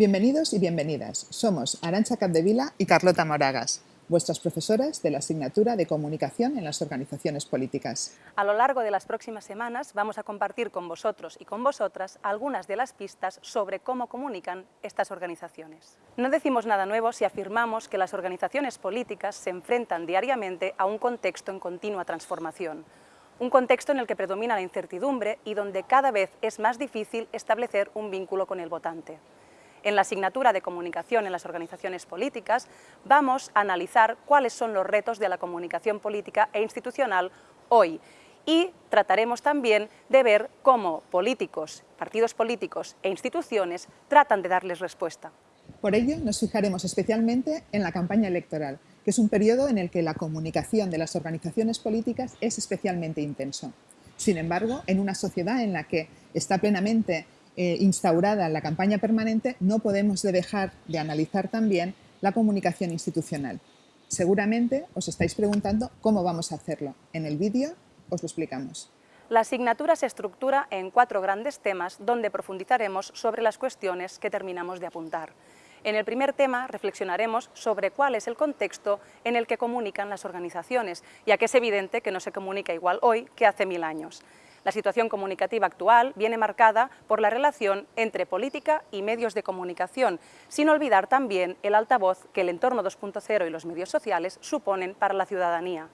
Bienvenidos y bienvenidas. Somos Arancha Capdevila y Carlota Moragas, vuestras profesoras de la asignatura de Comunicación en las Organizaciones Políticas. A lo largo de las próximas semanas vamos a compartir con vosotros y con vosotras algunas de las pistas sobre cómo comunican estas organizaciones. No decimos nada nuevo si afirmamos que las organizaciones políticas se enfrentan diariamente a un contexto en continua transformación, un contexto en el que predomina la incertidumbre y donde cada vez es más difícil establecer un vínculo con el votante. En la asignatura de comunicación en las organizaciones políticas vamos a analizar cuáles son los retos de la comunicación política e institucional hoy y trataremos también de ver cómo políticos, partidos políticos e instituciones tratan de darles respuesta. Por ello, nos fijaremos especialmente en la campaña electoral, que es un periodo en el que la comunicación de las organizaciones políticas es especialmente intenso. Sin embargo, en una sociedad en la que está plenamente eh, instaurada la campaña permanente, no podemos dejar de analizar también la comunicación institucional. Seguramente os estáis preguntando cómo vamos a hacerlo. En el vídeo os lo explicamos. La asignatura se estructura en cuatro grandes temas donde profundizaremos sobre las cuestiones que terminamos de apuntar. En el primer tema reflexionaremos sobre cuál es el contexto en el que comunican las organizaciones, ya que es evidente que no se comunica igual hoy que hace mil años. La situación comunicativa actual viene marcada por la relación entre política y medios de comunicación, sin olvidar también el altavoz que el entorno 2.0 y los medios sociales suponen para la ciudadanía.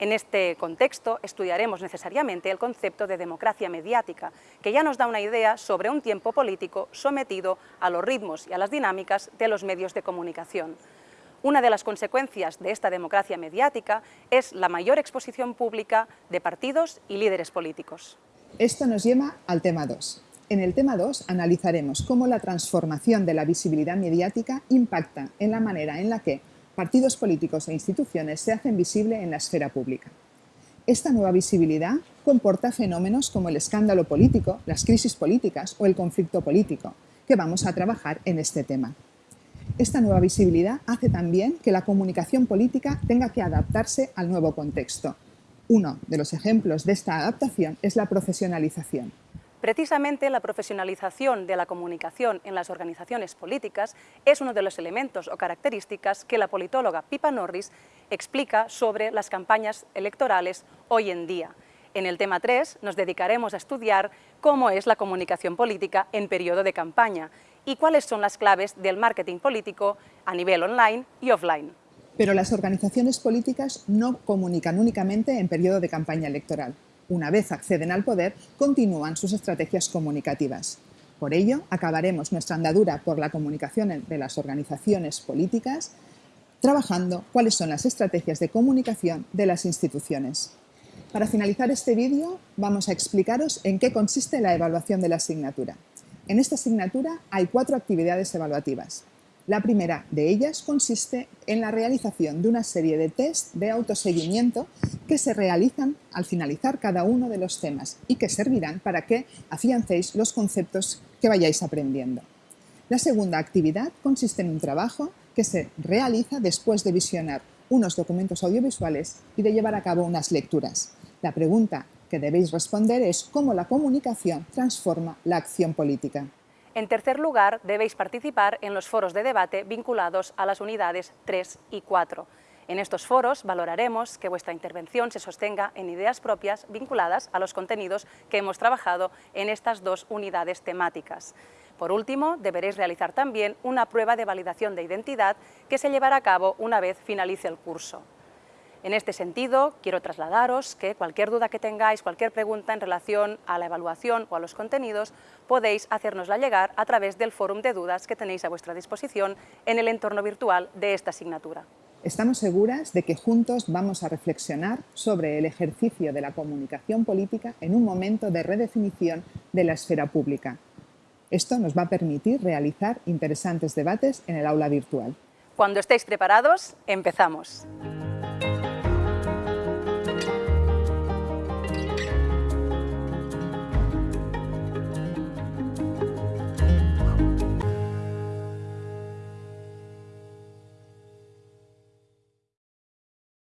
En este contexto estudiaremos necesariamente el concepto de democracia mediática, que ya nos da una idea sobre un tiempo político sometido a los ritmos y a las dinámicas de los medios de comunicación. Una de las consecuencias de esta democracia mediática es la mayor exposición pública de partidos y líderes políticos. Esto nos lleva al tema 2. En el tema 2 analizaremos cómo la transformación de la visibilidad mediática impacta en la manera en la que partidos políticos e instituciones se hacen visible en la esfera pública. Esta nueva visibilidad comporta fenómenos como el escándalo político, las crisis políticas o el conflicto político, que vamos a trabajar en este tema. Esta nueva visibilidad hace también que la comunicación política tenga que adaptarse al nuevo contexto. Uno de los ejemplos de esta adaptación es la profesionalización. Precisamente la profesionalización de la comunicación en las organizaciones políticas es uno de los elementos o características que la politóloga Pipa Norris explica sobre las campañas electorales hoy en día. En el tema 3 nos dedicaremos a estudiar cómo es la comunicación política en periodo de campaña y cuáles son las claves del marketing político a nivel online y offline. Pero las organizaciones políticas no comunican únicamente en periodo de campaña electoral. Una vez acceden al poder, continúan sus estrategias comunicativas. Por ello, acabaremos nuestra andadura por la comunicación de las organizaciones políticas trabajando cuáles son las estrategias de comunicación de las instituciones. Para finalizar este vídeo, vamos a explicaros en qué consiste la evaluación de la asignatura. En esta asignatura hay cuatro actividades evaluativas. La primera de ellas consiste en la realización de una serie de test de autoseguimiento que se realizan al finalizar cada uno de los temas y que servirán para que afiancéis los conceptos que vayáis aprendiendo. La segunda actividad consiste en un trabajo que se realiza después de visionar unos documentos audiovisuales y de llevar a cabo unas lecturas. La pregunta que debéis responder es cómo la comunicación transforma la acción política. En tercer lugar, debéis participar en los foros de debate vinculados a las unidades 3 y 4. En estos foros valoraremos que vuestra intervención se sostenga en ideas propias vinculadas a los contenidos que hemos trabajado en estas dos unidades temáticas. Por último, deberéis realizar también una prueba de validación de identidad que se llevará a cabo una vez finalice el curso. En este sentido, quiero trasladaros que cualquier duda que tengáis, cualquier pregunta en relación a la evaluación o a los contenidos, podéis hacérnosla llegar a través del fórum de dudas que tenéis a vuestra disposición en el entorno virtual de esta asignatura. Estamos seguras de que juntos vamos a reflexionar sobre el ejercicio de la comunicación política en un momento de redefinición de la esfera pública. Esto nos va a permitir realizar interesantes debates en el aula virtual. Cuando estéis preparados, empezamos.